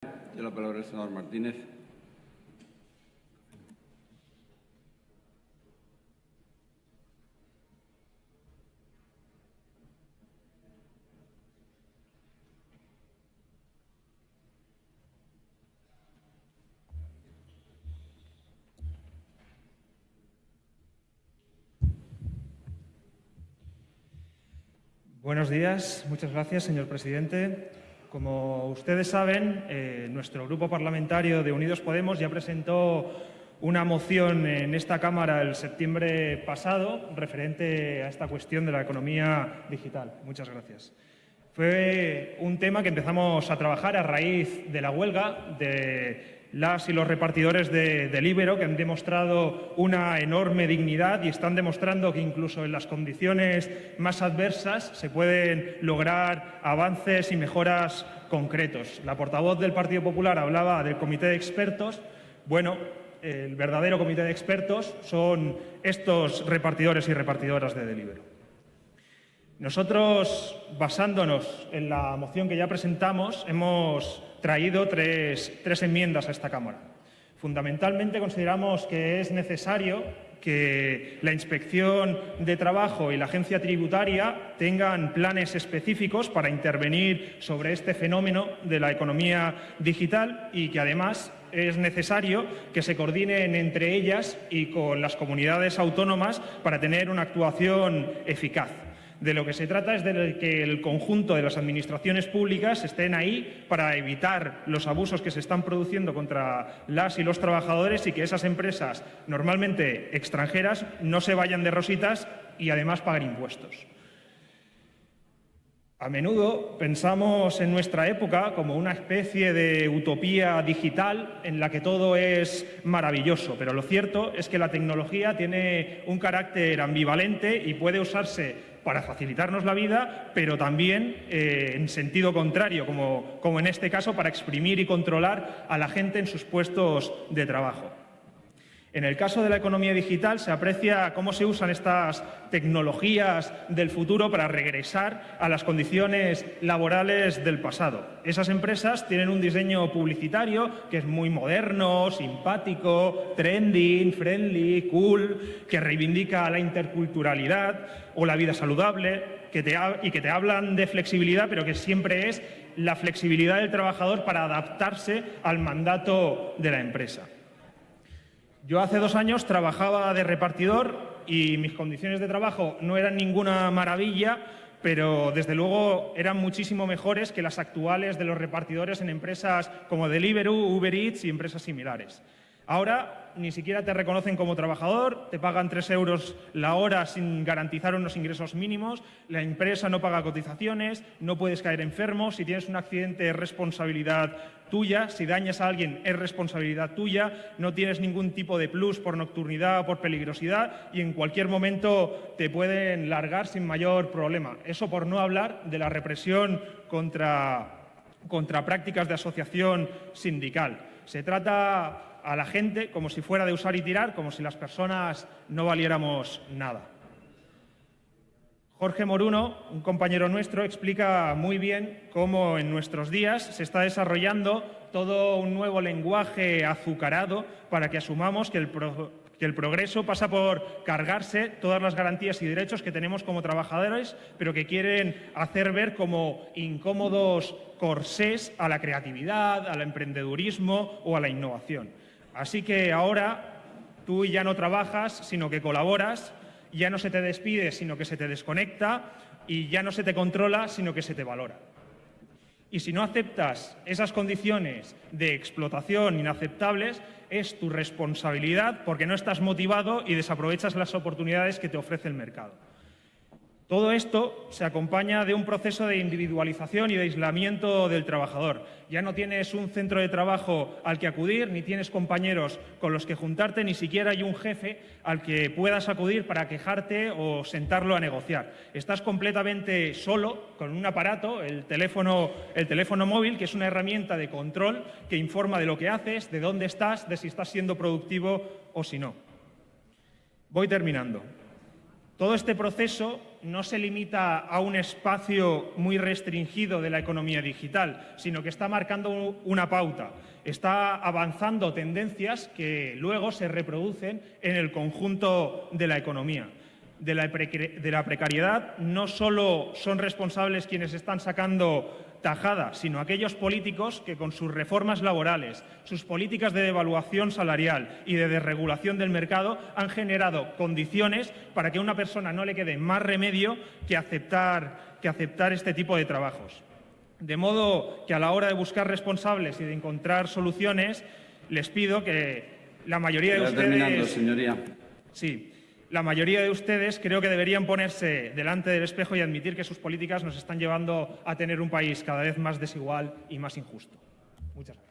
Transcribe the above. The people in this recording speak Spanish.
Tiene la palabra el senador Martínez. Buenos días. Muchas gracias, señor presidente. Como ustedes saben, eh, nuestro grupo parlamentario de Unidos Podemos ya presentó una moción en esta Cámara el septiembre pasado referente a esta cuestión de la economía digital. Muchas gracias. Fue un tema que empezamos a trabajar a raíz de la huelga de las y los repartidores de, de Libero, que han demostrado una enorme dignidad y están demostrando que incluso en las condiciones más adversas se pueden lograr avances y mejoras concretos. La portavoz del Partido Popular hablaba del comité de expertos. Bueno, el verdadero comité de expertos son estos repartidores y repartidoras de Delibero. Nosotros, basándonos en la moción que ya presentamos, hemos traído tres, tres enmiendas a esta Cámara. Fundamentalmente consideramos que es necesario que la Inspección de Trabajo y la Agencia Tributaria tengan planes específicos para intervenir sobre este fenómeno de la economía digital y que además es necesario que se coordinen entre ellas y con las comunidades autónomas para tener una actuación eficaz. De lo que se trata es de que el conjunto de las administraciones públicas estén ahí para evitar los abusos que se están produciendo contra las y los trabajadores y que esas empresas, normalmente extranjeras, no se vayan de rositas y además paguen impuestos. A menudo pensamos en nuestra época como una especie de utopía digital en la que todo es maravilloso, pero lo cierto es que la tecnología tiene un carácter ambivalente y puede usarse para facilitarnos la vida, pero también eh, en sentido contrario, como, como en este caso, para exprimir y controlar a la gente en sus puestos de trabajo. En el caso de la economía digital se aprecia cómo se usan estas tecnologías del futuro para regresar a las condiciones laborales del pasado. Esas empresas tienen un diseño publicitario que es muy moderno, simpático, trending, friendly, cool, que reivindica la interculturalidad o la vida saludable que te, y que te hablan de flexibilidad, pero que siempre es la flexibilidad del trabajador para adaptarse al mandato de la empresa. Yo hace dos años trabajaba de repartidor y mis condiciones de trabajo no eran ninguna maravilla, pero desde luego eran muchísimo mejores que las actuales de los repartidores en empresas como Deliveroo, Uber Eats y empresas similares. Ahora ni siquiera te reconocen como trabajador, te pagan tres euros la hora sin garantizar unos ingresos mínimos, la empresa no paga cotizaciones, no puedes caer enfermo, si tienes un accidente es responsabilidad tuya, si dañas a alguien es responsabilidad tuya, no tienes ningún tipo de plus por nocturnidad o por peligrosidad y en cualquier momento te pueden largar sin mayor problema. Eso por no hablar de la represión contra, contra prácticas de asociación sindical. Se trata a la gente como si fuera de usar y tirar, como si las personas no valiéramos nada. Jorge Moruno, un compañero nuestro, explica muy bien cómo en nuestros días se está desarrollando todo un nuevo lenguaje azucarado para que asumamos que el, progreso pasa por cargarse todas las garantías y derechos que tenemos como trabajadores, pero que quieren hacer ver como incómodos corsés a la creatividad, al emprendedurismo o a la innovación. Así que ahora tú ya no trabajas, sino que colaboras, ya no se te despide, sino que se te desconecta y ya no se te controla, sino que se te valora. Y si no aceptas esas condiciones de explotación inaceptables, es tu responsabilidad porque no estás motivado y desaprovechas las oportunidades que te ofrece el mercado. Todo esto se acompaña de un proceso de individualización y de aislamiento del trabajador. Ya no tienes un centro de trabajo al que acudir, ni tienes compañeros con los que juntarte, ni siquiera hay un jefe al que puedas acudir para quejarte o sentarlo a negociar. Estás completamente solo con un aparato, el teléfono, el teléfono móvil, que es una herramienta de control que informa de lo que haces, de dónde estás, de si estás siendo productivo o si no. Voy terminando. Todo este proceso no se limita a un espacio muy restringido de la economía digital, sino que está marcando una pauta, está avanzando tendencias que luego se reproducen en el conjunto de la economía. De la, precariedad no solo son responsables quienes están sacando tajada, sino aquellos políticos que con sus reformas laborales, sus políticas de devaluación salarial y de desregulación del mercado han generado condiciones para que a una persona no le quede más remedio que aceptar, que aceptar este tipo de trabajos. De modo que a la hora de buscar responsables y de encontrar soluciones, les pido que la mayoría de ustedes... Sí, la mayoría de ustedes creo que deberían ponerse delante del espejo y admitir que sus políticas nos están llevando a tener un país cada vez más desigual y más injusto. Muchas gracias.